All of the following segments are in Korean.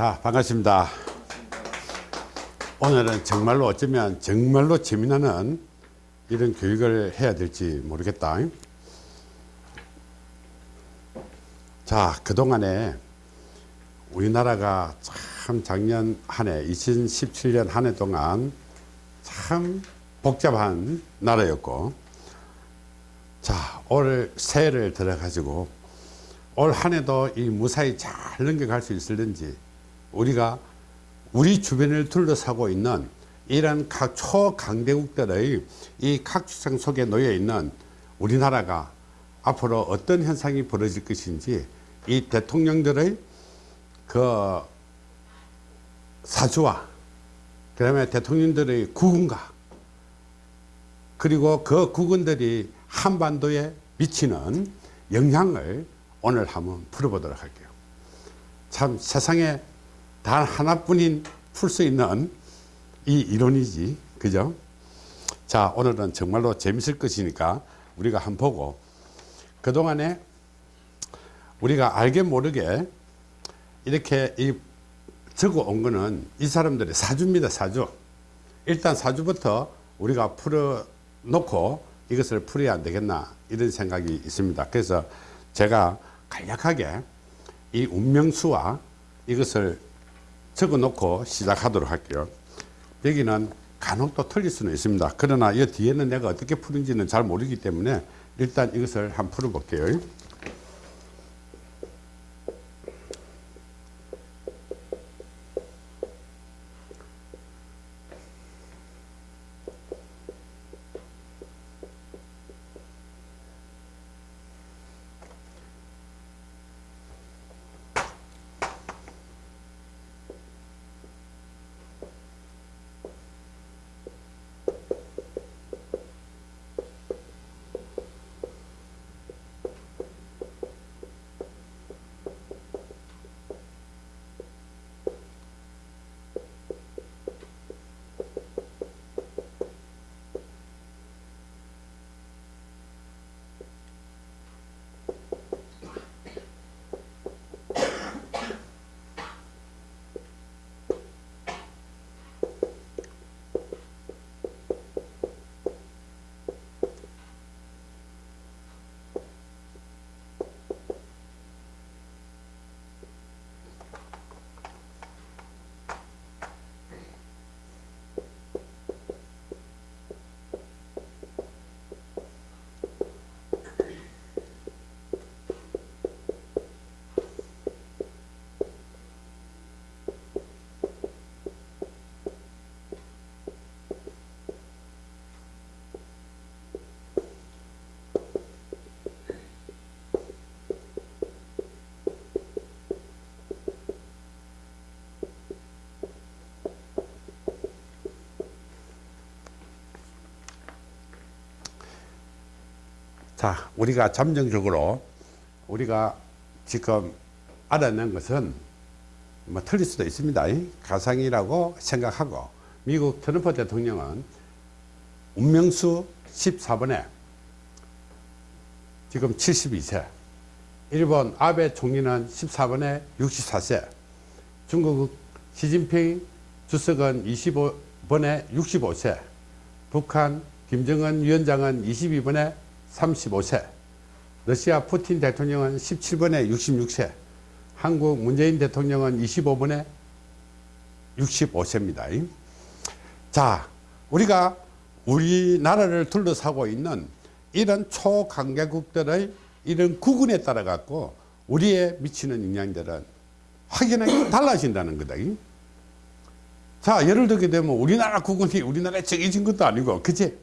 자 반갑습니다. 오늘은 정말로 어쩌면 정말로 재미나는 이런 교육을 해야 될지 모르겠다. 자 그동안에 우리나라가 참 작년 한 해 2017년 한 해 동안 참 복잡한 나라였고 자 올 새해를 들어 가지고 올 한 해도 이 무사히 잘 넘겨갈 수 있을는지 우리가 우리 주변을 둘러싸고 있는 이런 각 초강대국들의 이 각주장 속에 놓여 있는 우리나라가 앞으로 어떤 현상이 벌어질 것인지 이 대통령들의 그 사주와 그 다음에 대통령들의 국군과 그리고 그 국군들이 한반도에 미치는 영향을 오늘 한번 풀어보도록 할게요. 참 세상에 단 하나뿐인 풀 수 있는 이 이론이지. 그죠? 자 오늘은 정말로 재밌을 것이니까 우리가 한번 보고 그동안에 우리가 알게 모르게 이렇게 이 적어 온 거는 이 사람들의 사주입니다 사주. 일단 사주부터 우리가 풀어 놓고 이것을 풀어야 안 되겠나 이런 생각이 있습니다. 그래서 제가 간략하게 이 운명수와 이것을 적어 놓고 시작하도록 할게요. 여기는 간혹 또 틀릴 수는 있습니다. 그러나 이 뒤에는 내가 어떻게 푸는지는 잘 모르기 때문에 일단 이것을 한번 풀어 볼게요 자 우리가 잠정적으로 우리가 지금 알아낸 것은 뭐 틀릴 수도 있습니다. 가상이라고 생각하고 미국 트럼프 대통령은 운명수 14번에 지금 72세 일본 아베 총리는 14번에 64세 중국 시진핑 주석은 25번에 65세 북한 김정은 위원장은 22번에 35세 러시아 푸틴 대통령은 17번에 66세 한국 문재인 대통령은 25번에 65세입니다. 자 우리가 우리나라를 둘러싸고 있는 이런 초강대국들의 이런 구근에 따라 갖고 우리에 미치는 영향들은 확연하게 달라진다는 거다. 자 예를 들게 되면 우리나라 구근이 우리나라에 정해진 것도 아니고 그치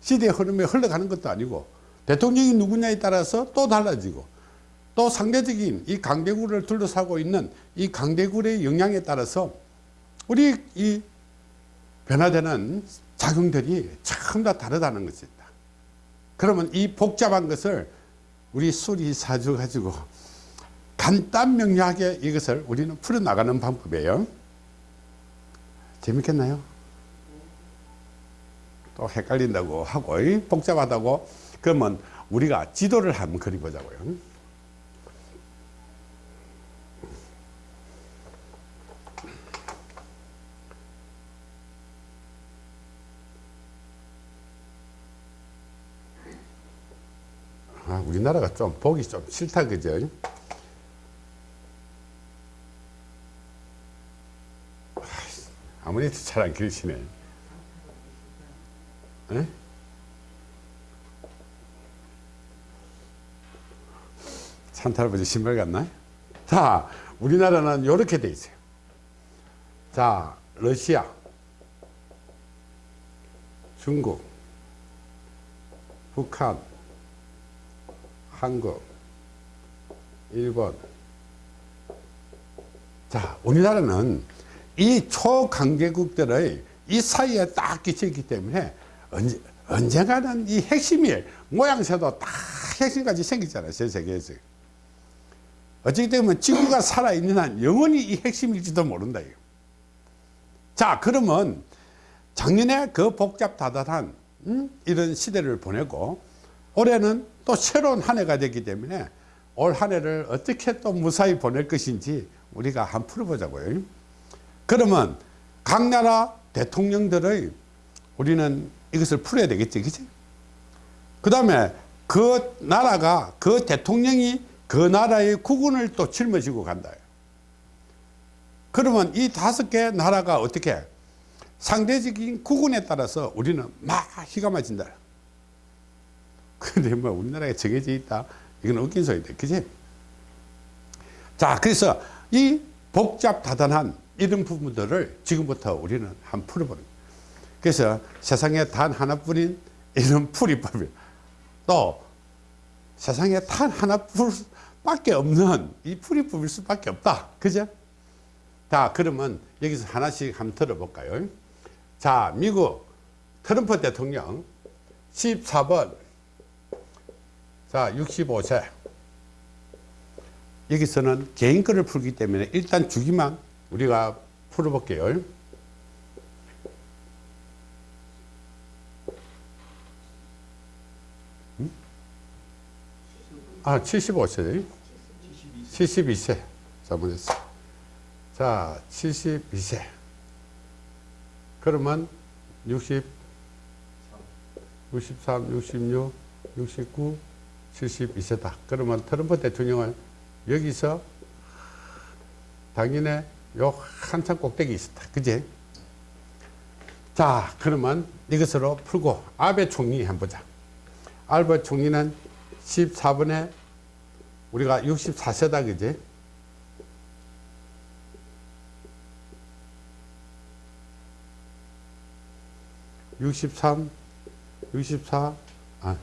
시대의 흐름에 흘러가는 것도 아니고 대통령이 누구냐에 따라서 또 달라지고 또 상대적인 이 강대국을 둘러싸고 있는 이 강대국의 영향에 따라서 우리 이 변화되는 작용들이 전부 다 다르다는 것입니다. 그러면 이 복잡한 것을 우리 수리 사주 가지고 간단 명료하게 이것을 우리는 풀어나가는 방법이에요. 재밌겠나요? 또 헷갈린다고 하고 복잡하다고 그러면 우리가 지도를 한번 그려보자고요. 아, 우리나라가 좀 보기 좀 싫다 그죠? 아무리 잘 안 그리시네. 에? 산타 할아버지 신발 같나? 자, 우리나라는 이렇게 돼 있어요. 자, 러시아, 중국, 북한, 한국, 일본. 자, 우리나라는 이 초강대국들의 이 사이에 딱 끼쳐 있기 때문에 언제, 언젠가는 이 핵심이 모양새도 다 핵심까지 생기잖아요. 전 세계에서. 어찌 되면 지구가 살아있는 한 영원히 이 핵심일지도 모른다. 이거. 자, 그러면 작년에 그 복잡다단한 음? 이런 시대를 보내고 올해는 또 새로운 한 해가 됐기 때문에 올 한 해를 어떻게 또 무사히 보낼 것인지 우리가 한번 풀어보자고요. 그러면 각 나라 대통령들의 우리는 이것을 풀어야 되겠지, 그치? 그 다음에 그 나라가, 그 대통령이 그 나라의 국군을 또 짊어지고 간다. 그러면 이 다섯 개 나라가 어떻게 상대적인 국군에 따라서 우리는 막 희가 맞진다. 근데 뭐 우리나라에 정해져 있다. 이건 웃긴 소리다. 그지? 자, 그래서 이 복잡다단한 이런 부분들을 지금부터 우리는 한 풀어보는. 그래서 세상에 단 하나뿐인 이런 풀이법이 또 세상에 단 하나뿐밖에 없는 이 풀이법일 수밖에 없다. 그죠? 자, 그러면 여기서 하나씩 한번 들어볼까요? 자, 미국 트럼프 대통령 14번 자, 65세 여기서는 개인 거를 풀기 때문에 일단 주기만 우리가 풀어볼게요. 아, 75세. 72세. 잘못했어. 자, 72세. 그러면 60, 63, 66, 69, 72세다. 그러면 트럼프 대통령은 여기서 당연히 요 한참 꼭대기 있었다. 그지? 자, 그러면 이것으로 풀고 아베 총리 한번 보자. 아베 총리는 14번에 우리가 64세다. 그지? 육십삼, 육십사, 아,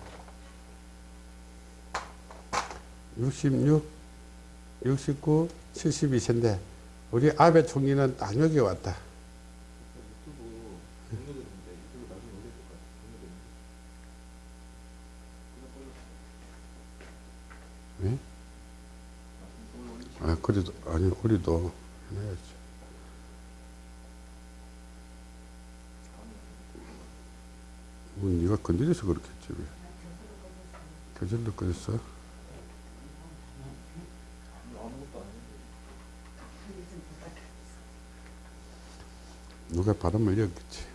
육십육, 육십구, 칠십이 세인데 우리 아베 총리는 딱 여기 왔다. 네? 아, 그래도, 아니, 그래도 해야지. 뭐, 네가 건드려서 그렇겠지, 왜. 저절로 그랬어? 누가 바람을 이었겠지.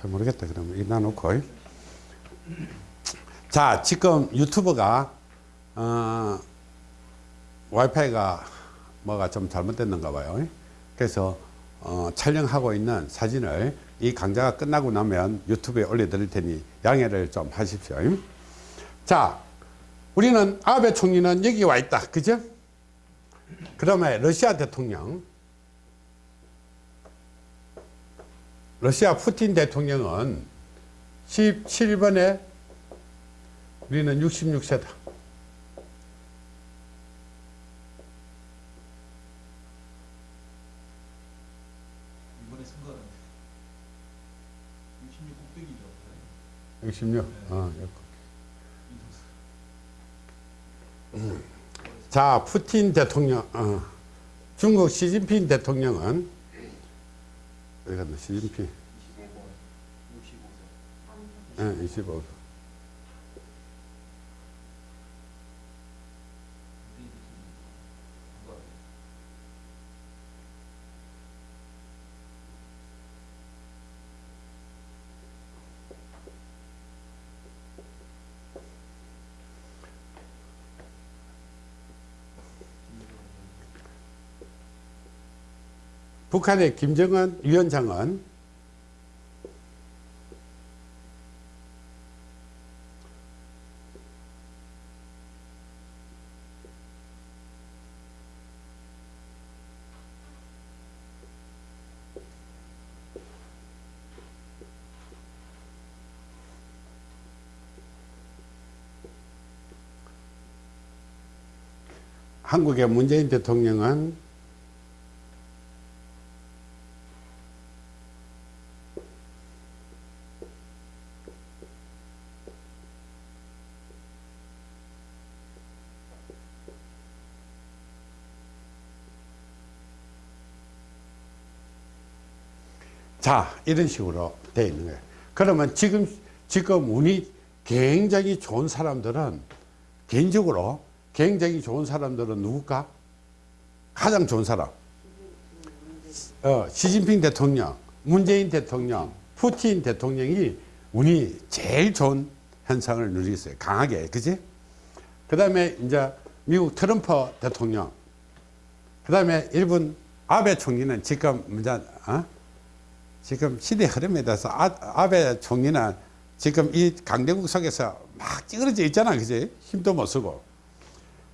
잘 모르겠다 그러면. 이나 놓고. 자 지금 유튜브가 어, 와이파이가 뭐가 좀 잘못됐는가 봐요. 그래서 어, 촬영하고 있는 사진을 이 강좌가 끝나고 나면 유튜브에 올려 드릴 테니 양해를 좀 하십시오. 자 우리는 아베 총리는 여기 와 있다. 그죠? 그 다음에 러시아 대통령 러시아 푸틴 대통령은 17번에 우리는 66세다. 이번에 선거는 66 꼭대기죠. 66. 어, 이동수. 자, 푸틴 대통령, 어, 중국 시진핑 대통령은 어디 갔나? 시진핑. 25번, 65세. 예, 25. 북한의 김정은 위원장은 한국의 문재인 대통령은 자 이런 식으로 되어 있는 거예요. 그러면 지금 지금 운이 굉장히 좋은 사람들은 개인적으로 굉장히 좋은 사람들은 누굴까? 가장 좋은 사람. 어, 시진핑 대통령 문재인 대통령 푸틴 대통령이 운이 제일 좋은 현상을 누리고 있어요. 강하게. 그지? 그 다음에 이제 미국 트럼프 대통령. 그 다음에 일본 아베 총리는 지금 이제 어? 지금 시대 흐름에 대해서 아, 아베 총리는 지금 이 강대국 속에서 막 찌그러져 있잖아 그지? 힘도 못 쓰고.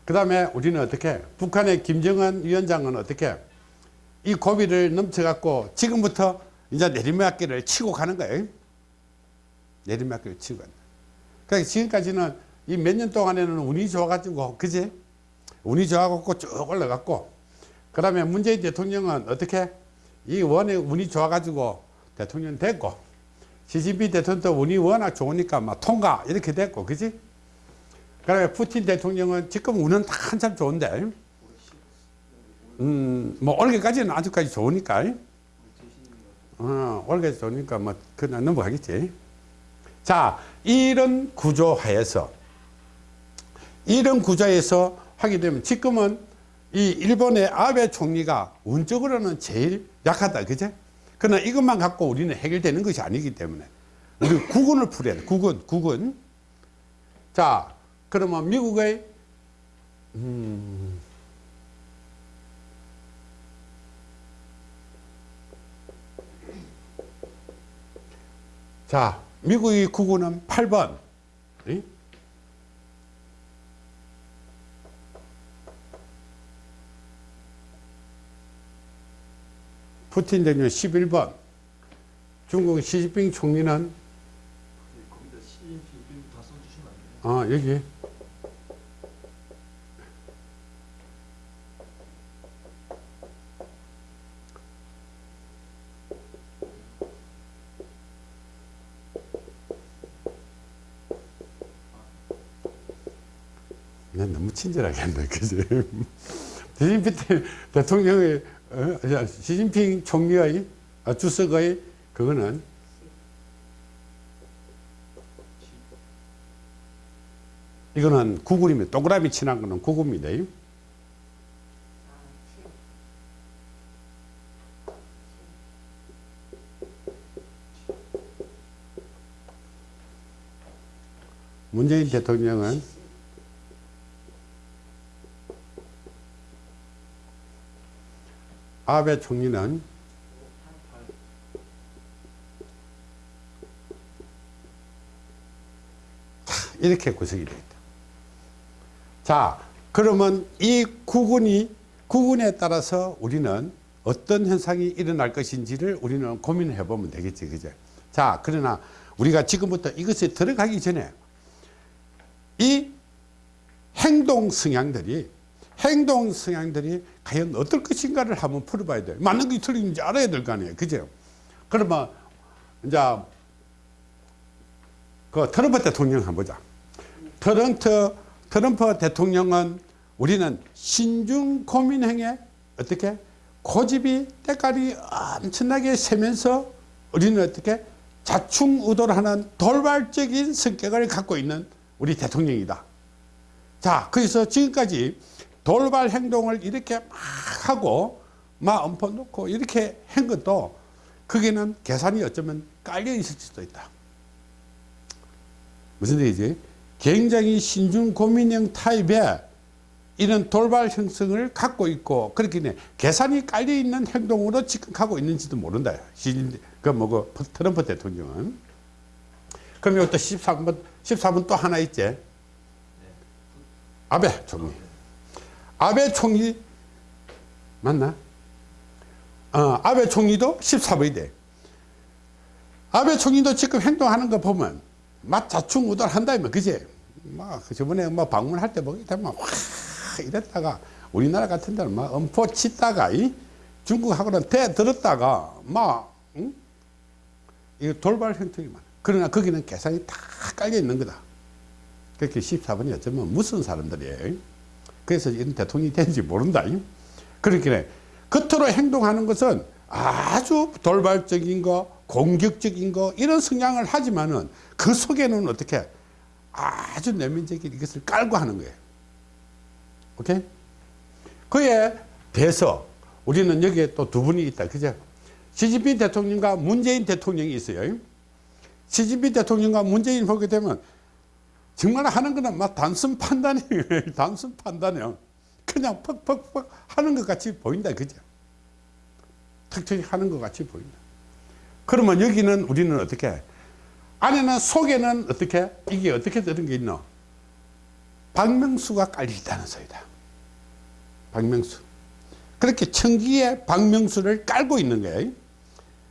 그 다음에 우리는 어떻게 북한의 김정은 위원장은 어떻게 이 고비를 넘쳐갖고 지금부터 이제 내리막길을 치고 가는 거예요? 내리막길을 치고 간다 그러니까 지금까지는 이 몇 년 동안에는 운이 좋아가지고 그지? 운이 좋아갖고 쭉 올라갔고 그 다음에 문재인 대통령은 어떻게 이 원에 운이 좋아가지고 대통령 됐고 시진핑 대통령도 운이 워낙 좋으니까 막 통과 이렇게 됐고 그지? 그다음에 푸틴 대통령은 지금 운은 다 한참 좋은데 음뭐 올해까지는 아직까지 좋으니까 어 올해 좋으니까 뭐 그냥 넘어가겠지. 자 이런 구조 하에서 이런 구조에서 하게 되면 지금은 이 일본의 아베 총리가 운적으로는 제일 약하다 그제? 그러나 이것만 갖고 우리는 해결되는 것이 아니기 때문에. 우리 국군을 풀어야 돼 국군 국군. 자 그러면 미국의 음, 자 미국의 국군은 8번 이? 푸틴 대통령 11번 중국 시진핑 총리는? 어 여기 난 너무 친절하게 한다 그지 대통령의 시진핑 총리의 아, 주석의 그거는 이거는 구글입니다. 동그라미 친한 거는 구글입니다. 문재인 대통령은 아베 총리는 이렇게 구성이 되어 있다. 자, 그러면 이 구군이 구군에 따라서 우리는 어떤 현상이 일어날 것인지를 우리는 고민해 보면 되겠지, 그죠? 자, 그러나 우리가 지금부터 이것에 들어가기 전에 이 행동 성향들이 행동 성향들이 과연 어떨 것인가를 한번 풀어봐야 돼요. 맞는 게 틀린지 알아야 될 거 아니에요. 그죠? 그러면 이제 그 트럼프 대통령 한번 보자. 트럼프, 트럼프 대통령은 우리는 신중 고민행에 어떻게 고집이 때깔이 엄청나게 세면서 우리는 어떻게 자충우돌 하는 돌발적인 성격을 갖고 있는 우리 대통령이다. 자, 그래서 지금까지 돌발 행동을 이렇게 막 하고 막 엄포 놓고 이렇게 한 것도 그게는 계산이 어쩌면 깔려 있을 수도 있다. 무슨 얘기지? 굉장히 신중 고민형 타입의 이런 돌발 형성을 갖고 있고 그렇게 네, 계산이 깔려 있는 행동으로 지금 하고 있는지도 모른다. 시- 그 뭐고 트럼프 대통령은. 그럼 또 13번 14번 또 하나 있지. 아베 총리. 아베 총리 맞나? 어, 아베 총리도 14번이 돼. 아베 총리도 지금 행동하는 거 보면 막 자충우돌 한다면 그지? 막 저번에 뭐 방문할 때 보기 되면 확 이랬다가 우리나라 같은 데는 막 엄포 치다가 이 중국하고는 대 들었다가 막 응? 이 돌발 형태이 많아. 그러나 거기는 계산이 다 깔려 있는 거다. 그렇게 14번이 어쩌면 무슨 사람들이에요. 그래서 이런 대통령이 되는지 모른다. 그렇게 겉으로 행동하는 것은 아주 돌발적인 거, 공격적인 거, 이런 성향을 하지만은 그 속에는 어떻게 아주 내면적인 이것을 깔고 하는 거예요. 오케이? 그에 대해서 우리는 여기에 또 두 분이 있다. 그죠? 시진핑 대통령과 문재인 대통령이 있어요. 시진핑 대통령과 문재인 보게 되면 정말 하는 거는 막 단순 판단이에요. 단순 판단이요. 그냥 퍽퍽퍽 하는 것 같이 보인다. 그죠? 턱턱이 하는 것 같이 보인다. 그러면 여기는 우리는 어떻게? 안에는 속에는 어떻게? 이게 어떻게 되는 게 있노? 박명수가 깔려 있다는 소리다. 박명수. 그렇게 청기에 박명수를 깔고 있는 거예요.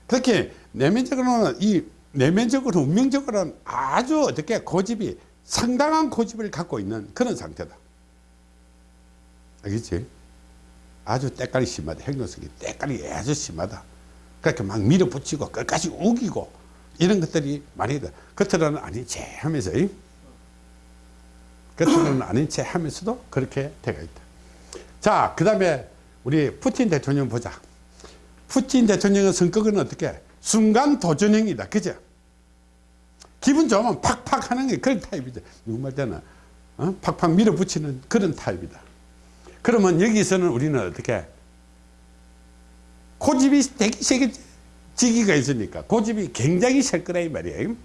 그렇게 내면적으로는 이 내면적으로 운명적으로는 아주 어떻게 고집이 상당한 고집을 갖고 있는 그런 상태다. 알겠지? 아주 때깔이 심하다. 행동성이 때깔이 아주 심하다. 그렇게 막 밀어붙이고 끝까지 우기고 이런 것들이 많이 있다. 겉으로는 아닌 채 하면서 이? 겉으로는 아닌 채 하면서도 그렇게 되어 있다. 자, 그 다음에 우리 푸틴 대통령 보자. 푸틴 대통령의 성격은 어떻게? 순간 도전형이다. 그죠? 기분 좋으면 팍팍 하는 게 그런 타입이죠. 누구 말 때는 어? 팍팍 밀어붙이는 그런 타입이다. 그러면 여기서는 우리는 어떻게? 고집이 되게 세게 지기가 있으니까 고집이 굉장히 셀 거라 이 말이에요.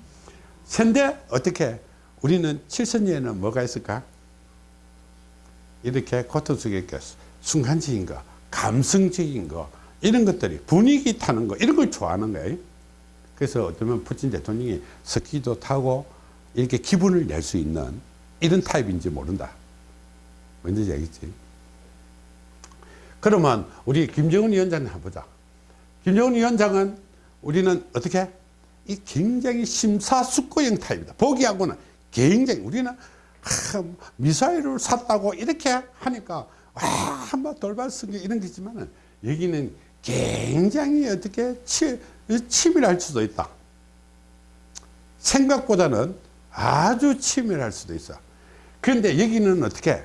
현대 어떻게? 우리는 칠선녀에는 뭐가 있을까? 이렇게 고통 속에. 순간적인 거, 감성적인 거, 이런 것들이 분위기 타는 거, 이런 걸 좋아하는 거예요. 그래서 어쩌면 푸틴 대통령이 스키도 타고 이렇게 기분을 낼 수 있는 이런 타입인지 모른다. 뭔지 알겠지? 그러면 우리 김정은 위원장을 한번 보자. 김정은 위원장은 우리는 어떻게? 이 굉장히 심사숙고형 타입이다. 보기하고는 굉장히 우리는 하, 미사일을 샀다고 이렇게 하니까 와, 한번 돌발 승격 이런 게 있지만은 여기는 굉장히 어떻게 치, 치밀할 수도 있다. 생각보다는 아주 치밀할 수도 있어. 그런데 여기는 어떻게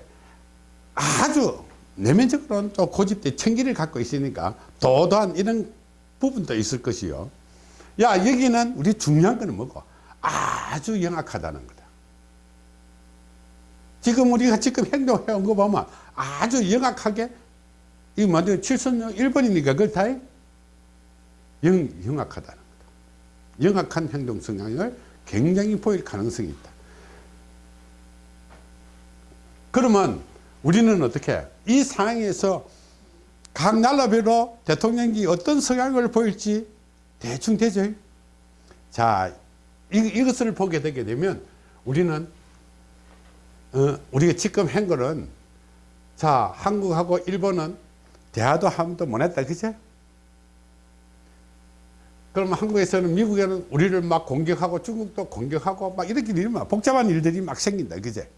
아주 내면적으로는 또 고집대 청기를 갖고 있으니까 도도한 이런 부분도 있을 것이요. 야, 여기는 우리 중요한 거는 뭐고? 아주 영악하다는 거다. 지금 우리가 지금 행동해 온 거 보면 아주 영악하게, 이 뭐죠? 칠선령 1번이니까 그걸 다 영, 영악하다는 거다. 영악한 행동 성향을 굉장히 보일 가능성이 있다. 그러면 우리는 어떻게 이 상황에서 각 나라별로 대통령이 어떤 성향을 보일지 대충 되죠. 자, 이, 이것을 보게 되게 되면 우리는 어, 우리가 지금 한 거는 자, 한국하고 일본은 대화도 한 번도 못 했다. 그죠? 그러면 한국에서는 미국에는 우리를 막 공격하고 중국도 공격하고 막 이렇게 일만 복잡한 일들이 막 생긴다. 그제?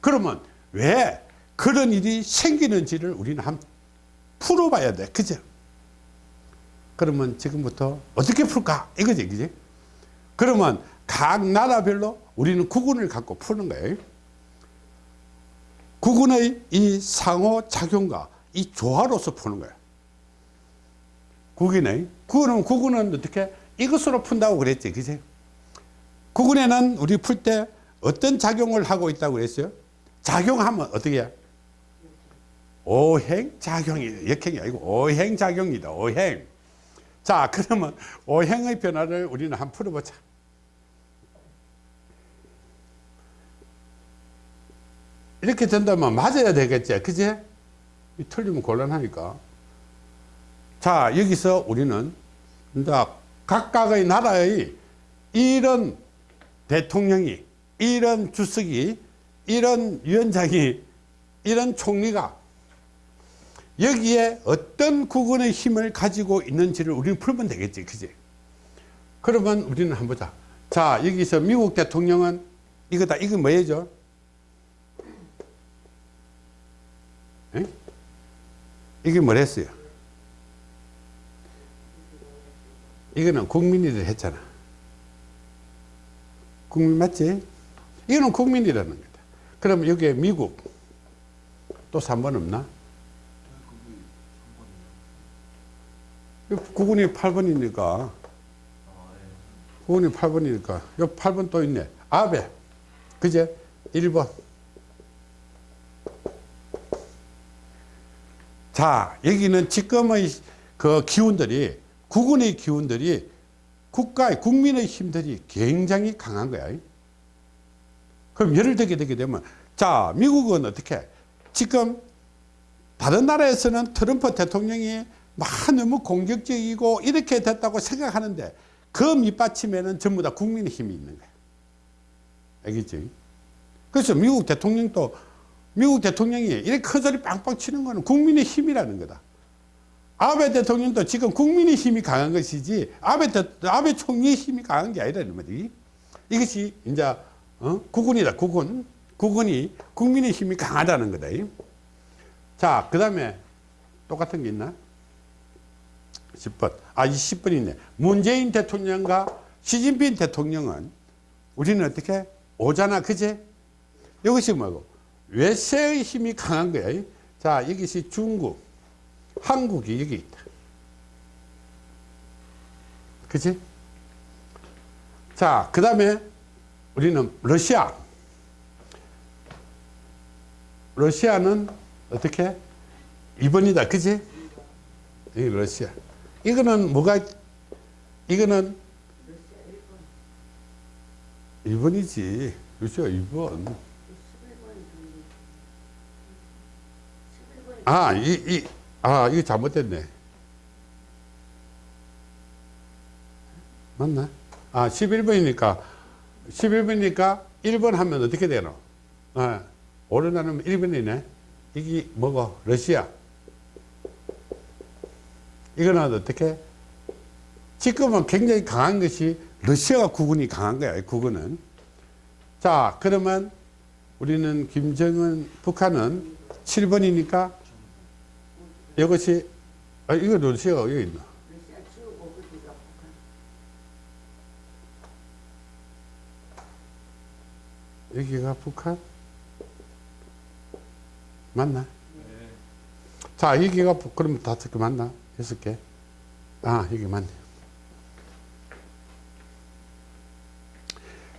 그러면 왜 그런 일이 생기는지를 우리는 한번 풀어봐야 돼. 그죠? 그러면 지금부터 어떻게 풀까? 이거지. 그지? 그러면 각 나라별로 우리는 구군을 갖고 푸는 거예요. 구군의 이 상호작용과 이 조화로서 푸는 거예요. 국 국은, 국은 어떻게? 이것으로 푼다고 그랬지. 그지? 국은에는 우리 풀 때 어떤 작용을 하고 있다고 그랬어요? 작용하면 어떻게 해? 오행작용이, 역행이 아니고 오행작용이다. 오행. 자, 그러면 오행의 변화를 우리는 한번 풀어보자. 이렇게 된다면 맞아야 되겠지. 그지? 이 틀리면 곤란하니까. 자, 여기서 우리는 각각의 나라의 이런 대통령이, 이런 주석이, 이런 위원장이, 이런 총리가 여기에 어떤 국군의 힘을 가지고 있는지를 우리는 풀면 되겠지. 그지? 그러면 우리는 한번 보자. 자, 여기서 미국 대통령은 이거다. 이거 뭐예요? 에? 이게 뭐랬어요? 이거는 국민이들 했잖아. 국민 맞지? 이거는 국민이라는 거다. 그럼 여기에 미국 또 3번 없나? 국군이 8번이니까 국군이 8번이니까 요 8번 또 있네. 아베 그제 1번 자 여기는 지금의 그 기운들이 국군의 기운들이 국가의 국민의 힘들이 굉장히 강한 거야 그럼 예를 들게 되게 되면 자 미국은 어떻게 지금 다른 나라에서는 트럼프 대통령이 막 너무 공격적이고 이렇게 됐다고 생각하는데 그 밑받침에는 전부 다 국민의 힘이 있는 거야 알겠지? 그래서 미국 대통령도 미국 대통령이 이렇게 커소리 빵빵 치는 거는 국민의 힘이라는 거다. 아베 대통령도 지금 국민의 힘이 강한 것이지 아베, 대, 아베 총리의 힘이 강한 게 아니라는 말이 이것이 이제 어? 국군이다 국군 국군이 국민의 힘이 강하다는 거다. 자, 그 다음에 똑같은 게 있나? 10번. 아, 20번 있네. 문재인 대통령과 시진핑 대통령은 우리는 어떻게? 오잖아, 그제? 이것이 뭐고? 외세의 힘이 강한 거야. 자, 이것이 중국, 한국이 여기 있다. 그지? 자, 그 다음에 우리는 러시아. 러시아는 어떻게? 2번이다. 그지? 이 러시아. 이거는 뭐가, 이거는 1번이지. 러시아 2번. 아, 이, 이, 아, 이거 잘못됐네. 맞나? 아, 11번이니까, 11번이니까 1번 하면 어떻게 되노? 아, 오른하면 1번이네. 이게 뭐고? 러시아. 이거는 어떻게? 지금은 굉장히 강한 것이 러시아가 국군이 강한 거야, 국군은. 자, 그러면 우리는 김정은, 북한은 7번이니까 이것이, 아, 이거 러시아가 여기 있나? 여기가 북한? 맞나? 자, 여기가, 북- 그럼 다섯 개 맞나? 여섯 개? 아, 여기 맞네.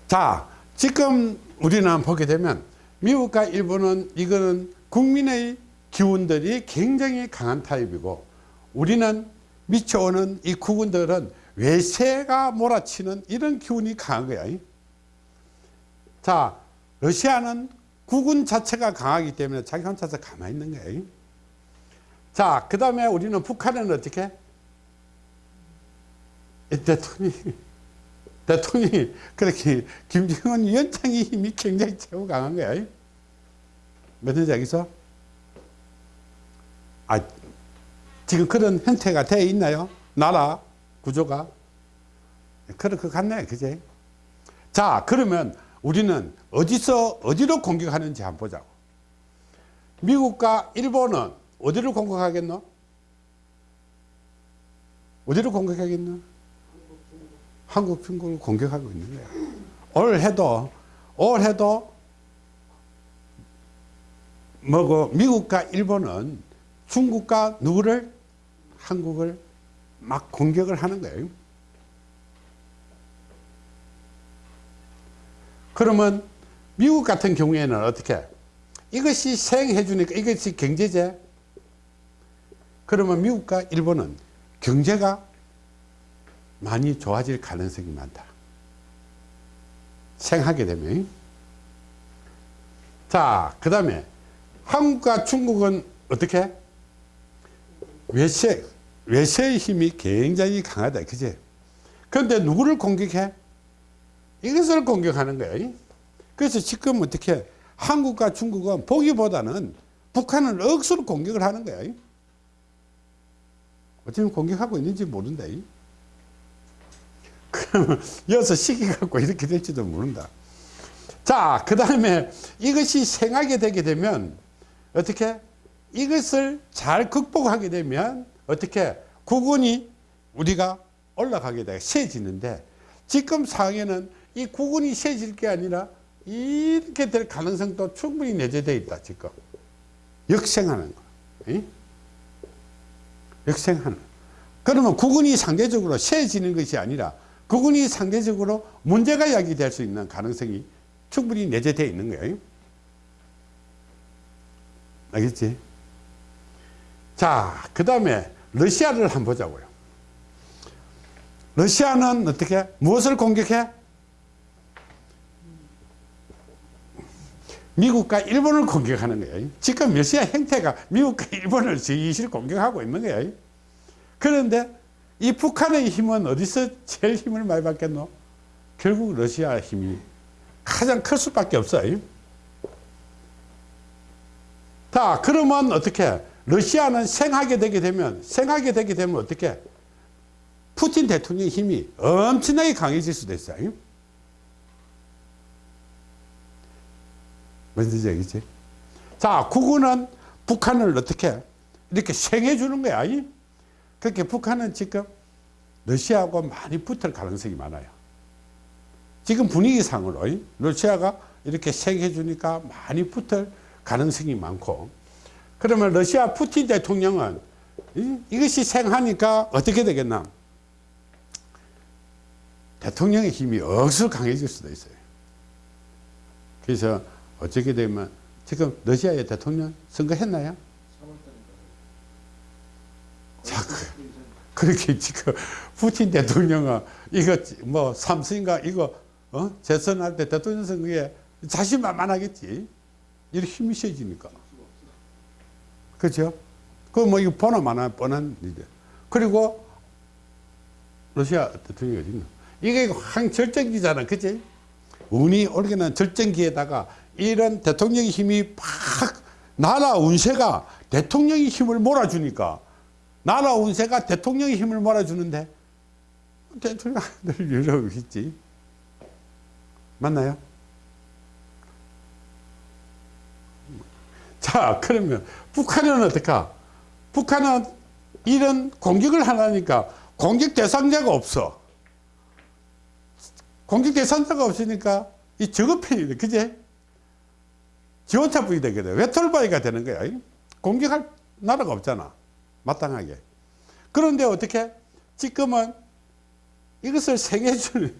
자, 지금 우리는 보게 되면 미국과 일본은 이거는 국민의 기운들이 굉장히 강한 타입이고 우리는 미쳐오는 이 국군들은 외세가 몰아치는 이런 기운이 강한 거야. 자, 러시아는 국군 자체가 강하기 때문에 자기 혼자서 가만히 있는 거예요. 자, 그 다음에 우리는 북한은 어떻게? 이 대통령이, 대통령이 그렇게 김정은 위원장의 힘이 굉장히 최고 강한 거야. 뭐든지 여기서? 아, 지금 그런 형태가 되어 있나요? 나라 구조가? 그럴 것 같네, 그제? 자, 그러면 우리는 어디서, 어디로 공격하는지 한번 보자고. 미국과 일본은 어디를 공격하겠노? 어디를 공격하겠노? 한국, 중국을 공격하고 있는 거야. 올 해도, 올 해도, 뭐고, 미국과 일본은 중국과 누구를? 한국을 막 공격을 하는 거예요. 그러면 미국 같은 경우에는 어떻게? 이것이 생해 주니까 이것이 경제제. 그러면 미국과 일본은 경제가 많이 좋아질 가능성이 많다. 생하게 되면. 자, 그 다음에 한국과 중국은 어떻게? 외세, 외세의 힘이 굉장히 강하다. 그지? 그런데 누구를 공격해? 이것을 공격하는 거예요. 그래서 지금 어떻게 한국과 중국은 보기보다는 북한을 억수로 공격을 하는 거예요. 어쩌면 공격하고 있는지 모른다. 여기서 시기 갖고 이렇게 될지도 모른다. 자, 그 다음에 이것이 생하게 되게 되면 어떻게 이것을 잘 극복하게 되면 어떻게 구군이 우리가 올라가게 돼 세지는데 지금 상황에는 이 구군이 세질 게 아니라 이렇게 될 가능성도 충분히 내재되어 있다 지금 역생하는 거 이? 역생하는 그러면 구군이 상대적으로 세지는 것이 아니라 구군이 상대적으로 문제가 야기될 수 있는 가능성이 충분히 내재되어 있는 거예요 알겠지? 자, 그 다음에 러시아를 한번 보자고요. 러시아는 어떻게 무엇을 공격해? 미국과 일본을 공격하는 거예요. 지금 러시아 형태가 미국과 일본을 지실 공격하고 있는 거예요. 그런데 이 북한의 힘은 어디서 제일 힘을 많이 받겠노? 결국 러시아 힘이 가장 클 수밖에 없어요. 자, 그러면 어떻게? 러시아는 생하게 되게 되면, 생하게 되게 되면 어떻게? 푸틴 대통령의 힘이 엄청나게 강해질 수도 있어요. 뭔지 알겠지? 자, 국군은 북한을 어떻게? 이렇게 생해 주는 거야. 그렇게 북한은 지금 러시아하고 많이 붙을 가능성이 많아요. 지금 분위기상으로 러시아가 이렇게 생해 주니까 많이 붙을 가능성이 많고 그러면 러시아 푸틴 대통령은 이- 이것이 생하니까 어떻게 되겠나 대통령의 힘이 억수로 강해질 수도 있어요 그래서 어떻게 되면 지금 러시아의 대통령 선거했나요? 3월달인가. 자, 그렇게 지금 푸틴 대통령은 이거 뭐 삼수인가 이거 어? 재선할 때 대통령 선거에 자신만만하겠지. 이렇게 힘이 세지니까. 그렇죠? 그뭐 이거 보나마나 뻔한 일이야. 그리고 러시아 대통령이 어디 있나? 이게 항 절정기잖아. 그치? 운이 올게는 절정기에다가 이런 대통령의 힘이 팍 나라 운세가 대통령의 힘을 몰아주니까 나라 운세가 대통령의 힘을 몰아주는데 대통령 늘 이러고 있지. 맞나요? 자, 그러면 북한은 어떡하? 북한은 이런 공격을 하려니까 공격 대상자가 없어. 공격 대상자가 없으니까 이 돼. 그제? 지원차분이 되게 돼. 외톨바이가 되는 거야. 공격할 나라가 없잖아. 마땅하게. 그런데 어떻게? 지금은 이것을 생해주는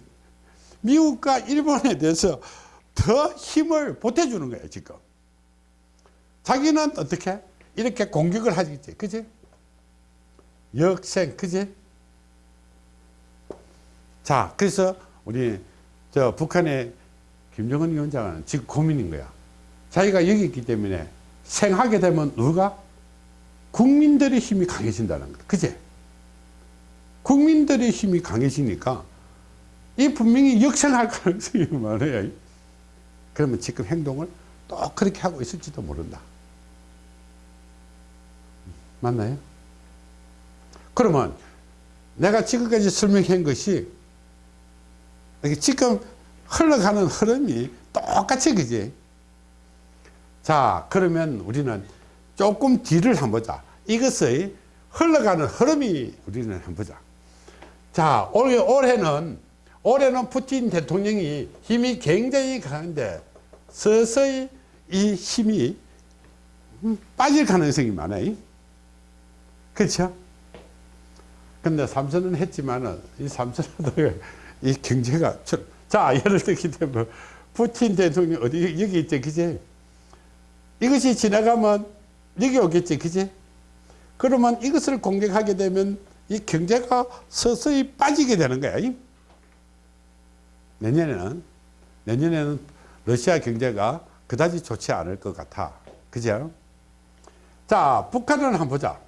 미국과 일본에 대해서 더 힘을 보태주는 거예요, 지금. 자기는 어떻게? 이렇게 공격을 하겠지. 그지? 역생, 그지? 자, 그래서 우리 저 북한의 김정은 위원장은 지금 고민인 거야. 자기가 여기 있기 때문에 생하게 되면 누가? 국민들의 힘이 강해진다는 거야. 그지? 국민들의 힘이 강해지니까 이 분명히 역생할 가능성이 많아요. 그러면 지금 행동을 또 그렇게 하고 있을지도 모른다. 맞나요? 그러면 내가 지금까지 설명한 것이 지금 흘러가는 흐름이 똑같이 그지? 자, 그러면 우리는 조금 뒤를 한번 보자. 이것의 흘러가는 흐름이 우리는 한번 보자. 자, 올해, 올해는, 올해는 푸틴 대통령이 힘이 굉장히 강한데 서서히 이 힘이 음, 빠질 가능성이 많아요. 그렇죠? 근데 삼선은 했지만은 이 삼선도 이 경제가 저- 자 예를 들기 때문에 푸틴 대통령 어디 여기 있지 그지? 이것이 지나가면 여기 오겠지 그지? 그러면 이것을 공격하게 되면 이 경제가 서서히 빠지게 되는 거야. 내년에는 내년에는 러시아 경제가 그다지 좋지 않을 것 같아. 그죠? 자, 북한을 한번 보자.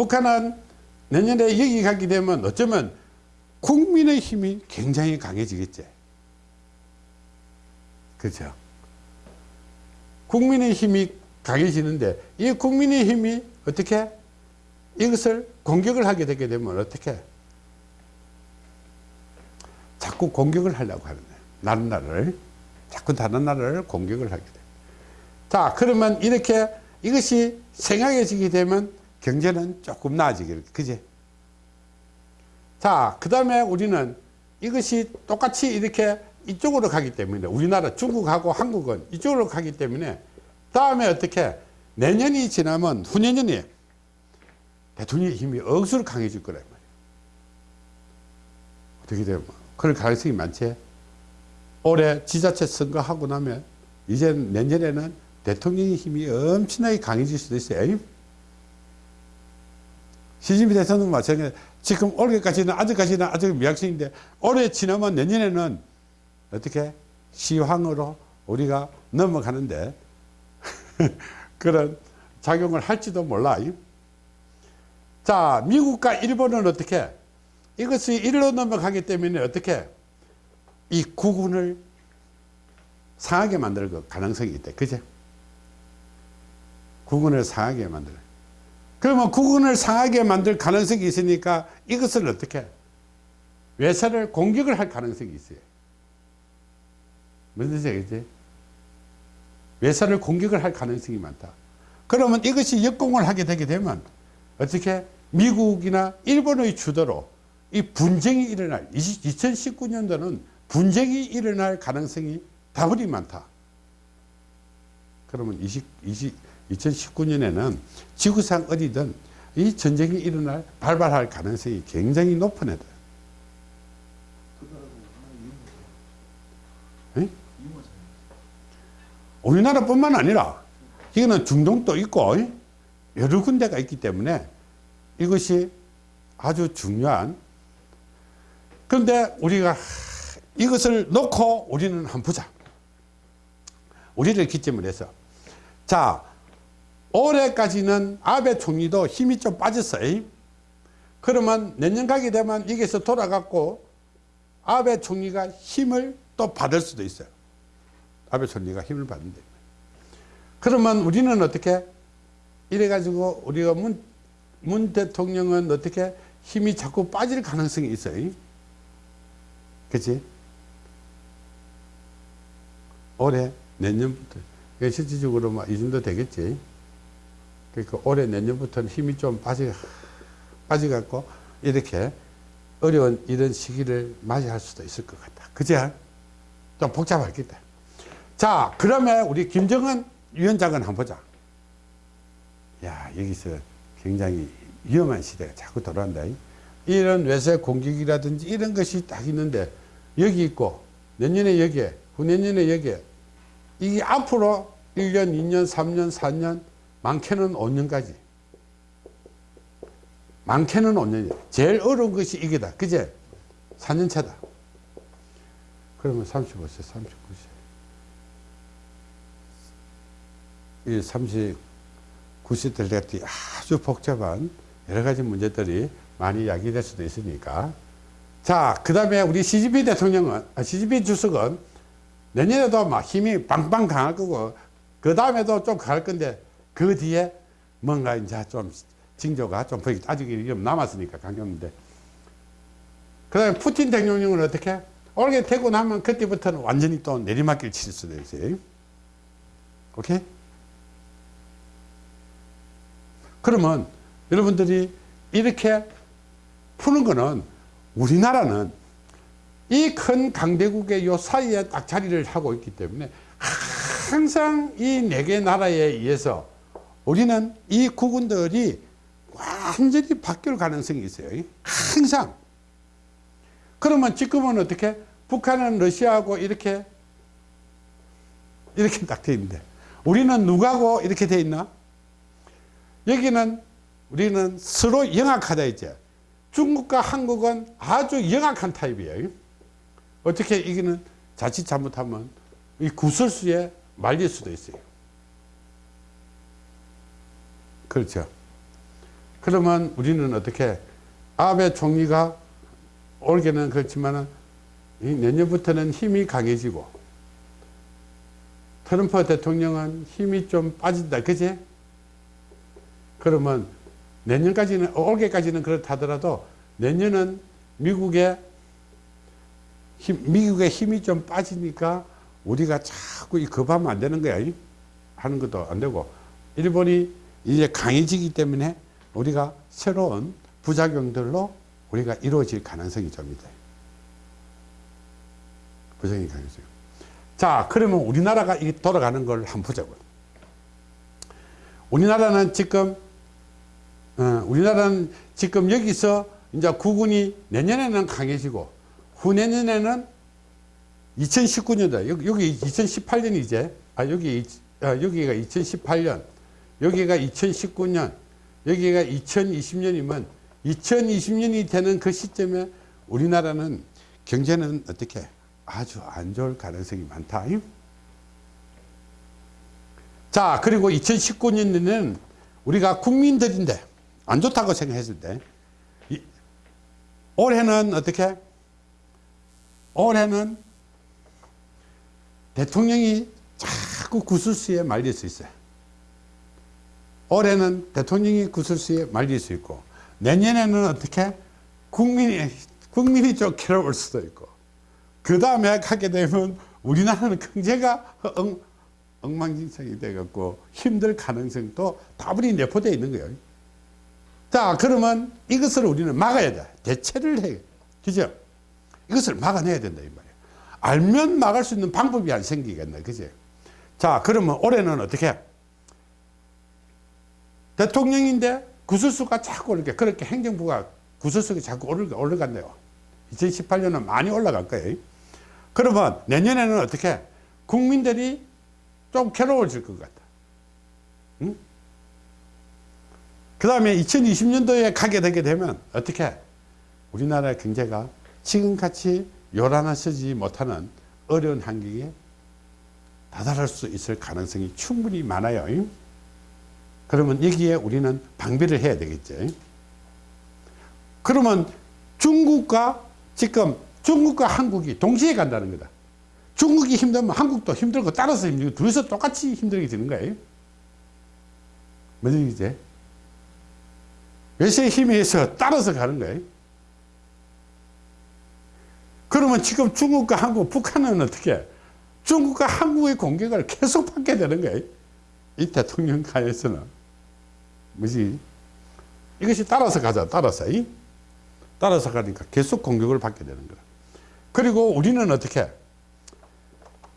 북한은 내년에 여기 가게 되면 어쩌면 국민의 힘이 굉장히 강해지겠지. 그죠? 국민의 힘이 강해지는데 이 국민의 힘이 어떻게 이것을 공격을 하게 되게 되면 어떻게 자꾸 공격을 하려고 하는 거예요. 다른 나라를 자꾸 다른 나라를 공격을 하게 돼요. 자 그러면 이렇게 이것이 생각해지게 되면 경제는 조금 나아지게 그지? 자, 그 다음에 우리는 이것이 똑같이 이렇게 이쪽으로 가기 때문에 우리나라 중국하고 한국은 이쪽으로 가기 때문에 다음에 어떻게 내년이 지나면 후내년이 대통령의 힘이 억수로 강해질 거란 말이에요. 어떻게 되면 그럴 가능성이 많지. 올해 지자체 선거하고 나면 이제 내년에는 대통령의 힘이 엄청나게 강해질 수도 있어요. 시진핑 대통령 마찬가지 지금 올해까지는 아직까지는 아직 미학생인데 올해 지나면 내년에는 어떻게 시황으로 우리가 넘어가는데 그런 작용을 할지도 몰라. 자, 미국과 일본은 어떻게 이것이 일로 넘어가기 때문에 어떻게 이 구군을 상하게 만들 그 가능성이 있대. 그제? 구군을 상하게 만들. 그러면 구군을 상하게 만들 가능성이 있으니까 이것을 어떻게 외사를 공격을 할 가능성이 있어요. 무슨 뜻이지? 외사를 공격을 할 가능성이 많다. 그러면 이것이 역공을 하게 되게 되면 어떻게 미국이나 일본의 주도로 이 분쟁이 일어날 2019년도는 분쟁이 일어날 가능성이 다분히 많다. 그러면 20, 20, 2019년에는 지구상 어디든 이 전쟁이 일어날 발발할 가능성이 굉장히 높은? 이모잖아요. 이모잖아요. 우리나라뿐만 아니라 이거는 중동도 있고 여러 군데가 있기 때문에 이것이 아주 중요한 그런데 우리가 이것을 놓고 우리는 한번 보자. 우리를 기점으로 해서 자 올해까지는 아베 총리도 힘이 좀 빠졌어요. 그러면 내년 가게 되면 여기서 돌아갔고 아베 총리가 힘을 또 받을 수도 있어요. 아베 총리가 힘을 받는데. 그러면 우리는 어떻게 이래가지고 우리가 문, 문 대통령은 어떻게 힘이 자꾸 빠질 가능성이 있어요. 그치? 올해 내년부터 실질적으로 막 이 정도 되겠지. 그러니까 올해 내년부터는 힘이 좀 빠지 빠져갖고 이렇게 어려운 이런 시기를 맞이할 수도 있을 것 같다. 그지? 좀 복잡하겠다. 자, 그러면 우리 김정은 위원장은 한번 보자. 야, 여기서 굉장히 위험한 시대가 자꾸 돌아온다. 이런 외세 공격이라든지 이런 것이 딱 있는데 여기 있고 내년에 여기에 후내년에 여기에 이게 앞으로 1년, 2년, 3년, 4년 많게는 5년까지 많게는 5년이야. 제일 어려운 것이 이게다. 그제? 4년 차다. 그러면 35세, 39세. 이 39세 때 같은 아주 복잡한 여러 가지 문제들이 많이 야기될 수도 있으니까. 자, 그 다음에 우리 시진핑 대통령은, 아, 시진핑 주석은 내년에도 막 힘이 빵빵 강할 거고, 그 다음에도 좀 강할 건데, 그 뒤에 뭔가 이제 좀 징조가 좀 보이기, 아직 좀 남았으니까 강경인데. 그 다음에 푸틴 대통령은 어떻게? 올게 되고 나면 그때부터는 완전히 또 내리막길 칠 수도 있어요. 오케이? 그러면 여러분들이 이렇게 푸는 거는 우리나라는 이 큰 강대국의 요 사이에 딱 자리를 하고 있기 때문에 항상 이 네 개 나라에 의해서 우리는 이 국군들이 완전히 바뀔 가능성이 있어요. 항상. 그러면 지금은 어떻게? 북한은 러시아하고 이렇게, 이렇게 딱 돼 있는데, 우리는 누구하고 이렇게 돼 있나? 여기는 우리는 서로 영악하다 이제. 중국과 한국은 아주 영악한 타입이에요. 어떻게 이기는 자칫 잘못하면 이 구설수에 말릴 수도 있어요. 그렇죠. 그러면 우리는 어떻게 아베 총리가 올해는 그렇지만은 이 내년부터는 힘이 강해지고 트럼프 대통령은 힘이 좀 빠진다. 그지? 그러면 내년까지는, 올해까지는 그렇다더라도 내년은 미국의 힘, 미국의 힘이 좀 빠지니까 우리가 자꾸 이 겁하면 안 되는 거야. 이? 하는 것도 안 되고 일본이 이제 강해지기 때문에 우리가 새로운 부작용들로 우리가 이루어질 가능성이 좀 있다. 부작용이 강해져요. 자, 그러면 우리나라가 이 돌아가는 걸 한번 보자고요. 우리나라는 지금, 어, 우리나라는 지금 여기서 이제 국군이 내년에는 강해지고 후내년에는 2019년도, 여기, 여기 2018년이 이제, 아, 여기, 아, 여기가 2018년, 여기가 2019년, 여기가 2020년이면 2020년이 되는 그 시점에 우리나라는 경제는 어떻게 아주 안 좋을 가능성이 많다. 자, 그리고 2019년에는 우리가 국민들인데 안 좋다고 생각했을 때 이, 올해는 어떻게? 올해는 대통령이 자꾸 구술수에 말릴 수 있어요. 올해는 대통령이 구술수에 말릴 수 있고 내년에는 어떻게 국민이 국민이 좀 괴로울 수도 있고 그 다음에 가게 되면 우리나라는 경제가 엉, 엉망진창이 돼갖고 힘들 가능성도 다분히 내포되어 있는 거예요. 자 그러면 이것을 우리는 막아야 돼. 대체를 해. 그죠? 이것을 막아내야 된다 이 말이에요. 알면 막을 수 있는 방법이 안 생기겠네. 그지? 자 그러면 올해는 어떻게? 대통령인데 구설수가 자꾸 이렇게 그렇게 행정부가 구설수가 자꾸 올라, 올라간대요. 2018년은 많이 올라갈 거예요. 그러면 내년에는 어떻게 국민들이 좀 괴로워질 것 같다. 응? 그 다음에 2020년도에 가게 되게 되면 어떻게 우리나라 경제가 지금같이 요란하지 못하는 어려운 환경에 다다를 수 있을 가능성이 충분히 많아요. 그러면 여기에 우리는 방비를 해야 되겠죠. 그러면 중국과 지금 중국과 한국이 동시에 간다는 거다. 중국이 힘들면 한국도 힘들고 따라서 힘들고 둘이서 똑같이 힘들게 되는 거예요. 무슨 얘기지? 외세의 힘에 의해서 따라서 가는 거예요. 그러면 지금 중국과 한국, 북한은 어떻게? 중국과 한국의 공격을 계속 받게 되는 거예요. 이 대통령 간에서는. 뭐지? 이것이 따라서 가자, 따라서. 이? 따라서 가니까 계속 공격을 받게 되는 거야. 그리고 우리는 어떻게?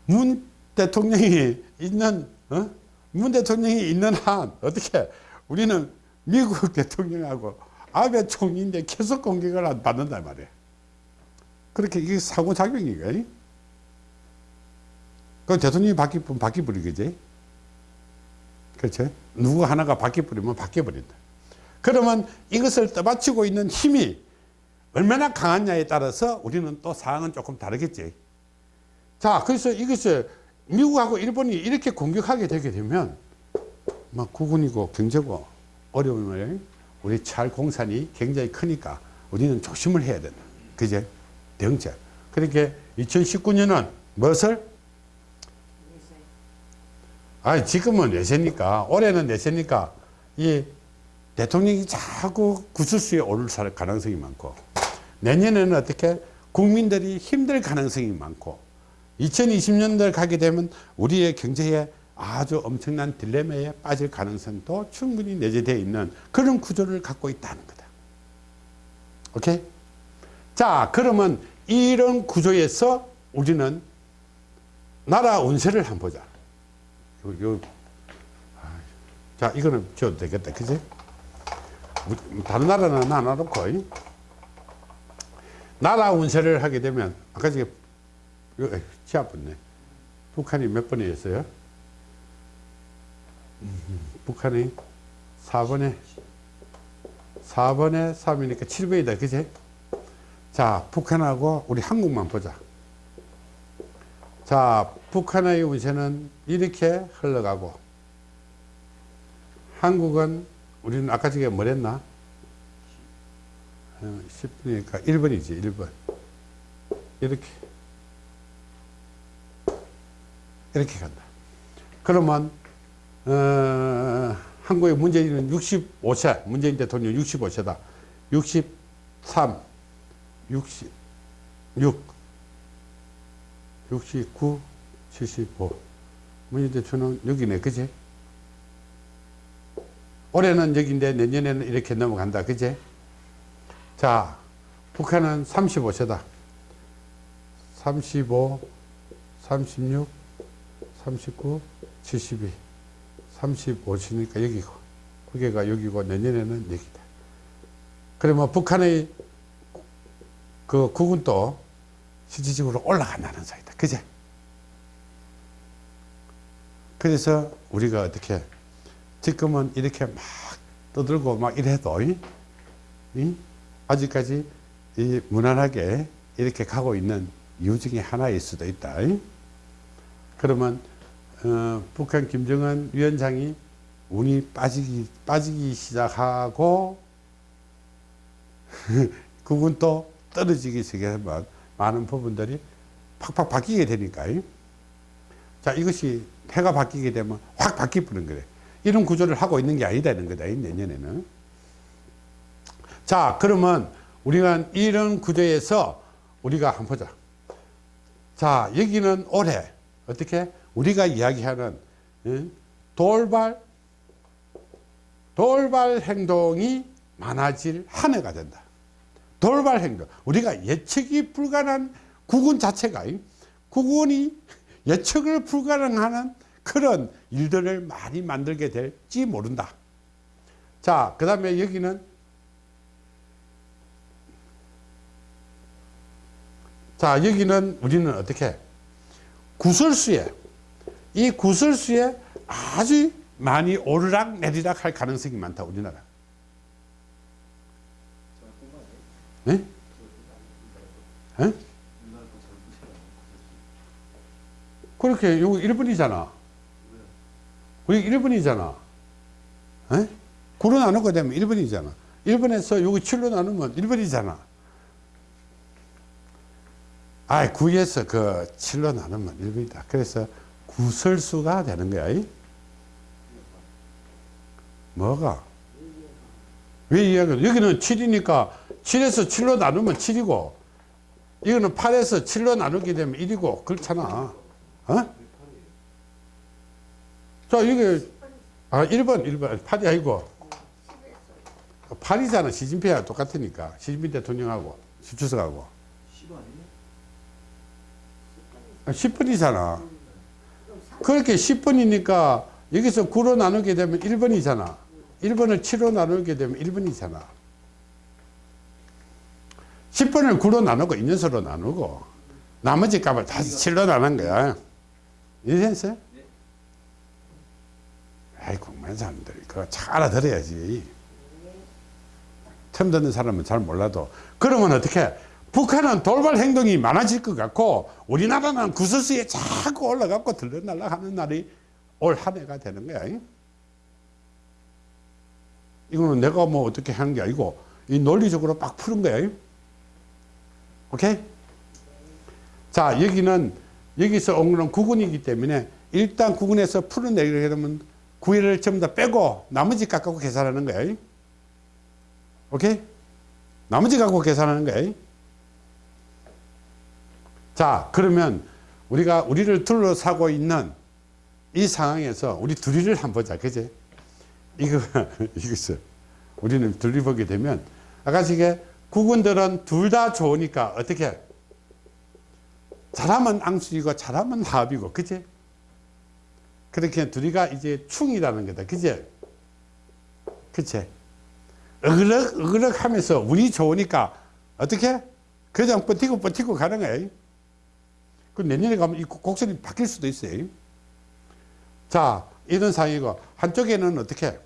문 대통령이 있는, 어? 문 대통령이 있는 한, 어떻게? 우리는 미국 대통령하고 아베 총리인데 계속 공격을 받는단 말이야. 그렇게 이게 사고작용이가. 그 대통령이 바뀌면 바뀌버리겠지. 그렇죠? 누구 하나가 바뀌어버리면 바뀌어버린다. 그러면 이것을 떠받치고 있는 힘이 얼마나 강하냐에 따라서 우리는 또 상황은 조금 다르겠지. 자, 그래서 이것을 미국하고 일본이 이렇게 공격하게 되게 되면 막 국군이고 경제고 어려움을 우리 찰 공산이 굉장히 크니까 우리는 조심을 해야 된다. 그제? 대응책. 그렇게 2019년은 무엇을? 아 지금은 내세니까 올해는 내세니까 이 대통령이 자꾸 구설수에 오를 가능성이 많고 내년에는 어떻게 국민들이 힘들 가능성이 많고 2020년대 가게 되면 우리의 경제에 아주 엄청난 딜레마에 빠질 가능성도 충분히 내재되어 있는 그런 구조를 갖고 있다는 거다. 오케이? 자, 그러면 이런 구조에서 우리는 나라 운세를 한번 보자. 요, 요. 자, 이거는 지어도 되겠다. 그지? 다른 나라는 안 놔놓고. 나라 운세를 하게 되면, 아까 저게, 치 아팠네. 북한이 몇 번이었어요? 북한이 4번에 4번에 3이니까 7번이다 그지 자 북한하고 우리 한국만 보자 자, 북한의 운세는 이렇게 흘러가고 한국은 우리는 아까 전에 뭐랬나? 어, 10분이니까 1번이지, 1번. 이렇게. 이렇게 간다. 그러면, 어, 한국의 문재인은 65세, 문재인 대통령 65세다. 63, 66, 69, 75. 문재인 대통령 여기네, 그지? 올해는 여기인데 내년에는 이렇게 넘어간다, 그지? 자, 북한은 35세다. 35, 36, 39, 72, 35시니까 여기고, 그게가 여기고, 내년에는 여기다. 그러면 북한의 그 국은도 실질적으로 올라간다는 소리다. 그제? 그래서 우리가 어떻게, 지금은 이렇게 막 떠들고 막 이래도, 이? 이? 아직까지 이 무난하게 이렇게 가고 있는 이유 중에 하나일 수도 있다. 이? 그러면 어, 북한 김정은 위원장이 운이 빠지기 빠지기 시작하고 그건 또 떨어지기 시작하면 많은 부분들이 팍팍 바뀌게 되니까. 이? 자 이것이 해가 바뀌게 되면 확 바뀌어버리는 거래. 이런 구조를 하고 있는 게 아니다는 거다. 이 내년에는. 자, 그러면 우리가 이런 구조에서 우리가 한번 보자. 자, 여기는 올해 어떻게 우리가 이야기하는 예? 돌발 돌발 행동이 많아질 한 해가 된다. 돌발 행동. 우리가 예측이 불가능한 국운 자체가 국운이 예측을 불가능하는 그런 일들을 많이 만들게 될지 모른다. 자, 그 다음에 여기는 자, 여기는 우리는 어떻게? 구설수에, 이 구설수에 아주 많이 오르락 내리락 할 가능성이 많다, 우리나라. 네? 예? 그렇게 여기 1번이잖아. 우리 1번이잖아. 에? 9로 나누게 되면 1번이잖아. 1번에서 여기 7로 나누면 1번이잖아. 아, 9에서 그 7로 나누면 1번이다. 그래서 구설수가 되는 거야. 이? 뭐가? 왜 이야기 여기는 7이니까 7에서 7로 나누면 7이고, 이거는 8에서 7로 나누게 되면 1이고, 그렇잖아. 어? 자, 이게, 아, 1번, 1번. 8이 아니고, 8이잖아. 시진핑하고 똑같으니까. 시진핑 대통령하고, 주석하고. 10 아니에요? 10번이잖아. 그렇게 10번이니까 여기서 9로 나누게 되면 1번이잖아. 1번을 7로 나누게 되면 1번이잖아. 10번을 9로 나누고 2년서로 나누고 나머지 값을 다시 7로 나눈 거야. 이해했어요? 아이, 공부하는 사람들이 그거 잘 알아들어야지. 처음 듣는 사람은 잘 몰라도. 그러면 어떻게? 북한은 돌발 행동이 많아질 것 같고 우리나라는 구설수에 자꾸 올라가고 들러날라 하는 날이 올 한 해가 되는 거야. 이거는 내가 뭐 어떻게 하는 게 아니고 이 논리적으로 막 푸는 거야. 오케이? 자, 여기는 여기서 온 거는 구군이기 때문에 일단 구군에서 풀어내기로 하면 구일을 전부 다 빼고 나머지 깎고 계산하는 거야. 오케이? 나머지 갖고 계산하는 거야. 자, 그러면 우리가 우리를 둘러싸고 있는 이 상황에서 우리 둘이를 한번 보자. 그지? 이거, 이것을 우리는 둘이 보게 되면 아까 이게 국군들은 둘 다 좋으니까 어떻게? 잘하면 앙숙이고 잘하면 합이고, 그지? 그렇게 둘이가 이제 충이라는 거다. 그지? 그치? 어그럭, 어그럭 하면서 운이 좋으니까 어떻게? 그냥 버티고 버티고 가는 거예요. 그 내년에 가면 이 곡선이 바뀔 수도 있어요. 자, 이런 상황이고, 한쪽에는 어떻게?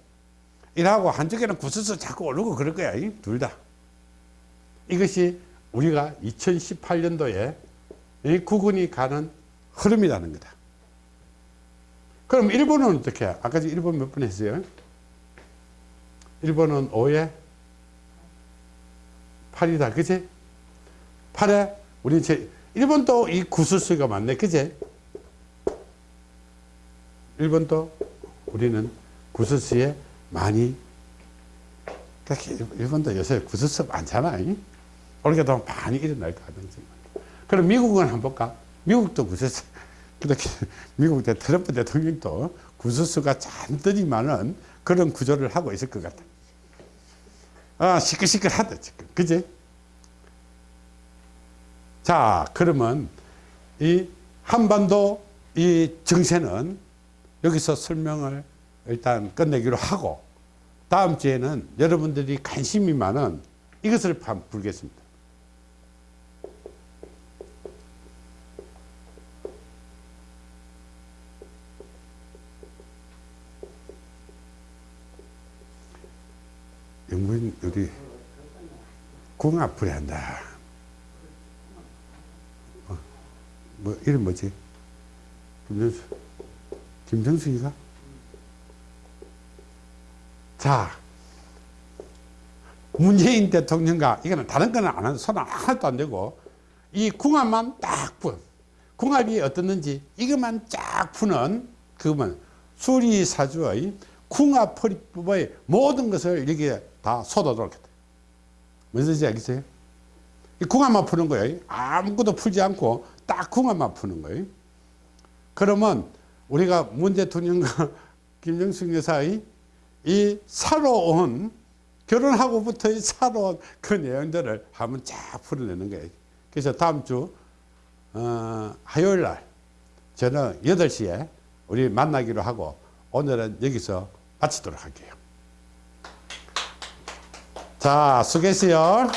이하고 한쪽에는 구슬서 자꾸 오르고 그럴 거야. 둘 다. 이것이 우리가 2018년도에 이 구군이 가는 흐름이라는 거다. 그럼 1번은 어떻게? 해? 아까 1번 몇번 했어요? 1번은 5에 8이다. 그지? 8에 우리 제 1번도 이 구슬수가 맞네. 그지? 1번도 우리는 구슬수에 많이 1번도 요새 구슬수 많잖아. 올게도 많이 일어날 가능성이. 그럼 미국은 한번 볼까? 미국도 구슬수 그렇게 미국 대 트럼프 대통령도 구슬수가 잔뜩이많은 그런 구조를 하고 있을 것 같아. 아, 시끌시끌하다, 지금. 그지? 자, 그러면 이 한반도 이 정세는 여기서 설명을 일단 끝내기로 하고 다음 주에는 여러분들이 관심이 많은 이것을 한번 풀겠습니다. 영문 우리 궁합풀이 한다. 어, 뭐 이름 뭐지? 김정수 김정수이가? 자 문재인 대통령과 이거는 다른 거는 안 하는 손 하나도 안 되고 이 궁합만 딱 푼. 궁합이 어떻는지 이것만 쫙 푸는 그것만 수리사주의 궁합 풀이법의 모든 것을 여기에 다 쏟아놓겠다. 무슨 뜻인지 알겠어요? 이 궁합만 푸는 거예요. 아무것도 풀지 않고 딱 궁합만 푸는 거예요. 그러면 우리가 문 대통령과 김정숙 여사의 이 살아온 결혼하고부터의 살아온 그 내용들을 한번 쫙 풀어내는 거예요. 그래서 다음 주 어, 화요일 날 저는 8시에 우리 만나기로 하고 오늘은 여기서 마치도록 할게요. 자, 수고했어요.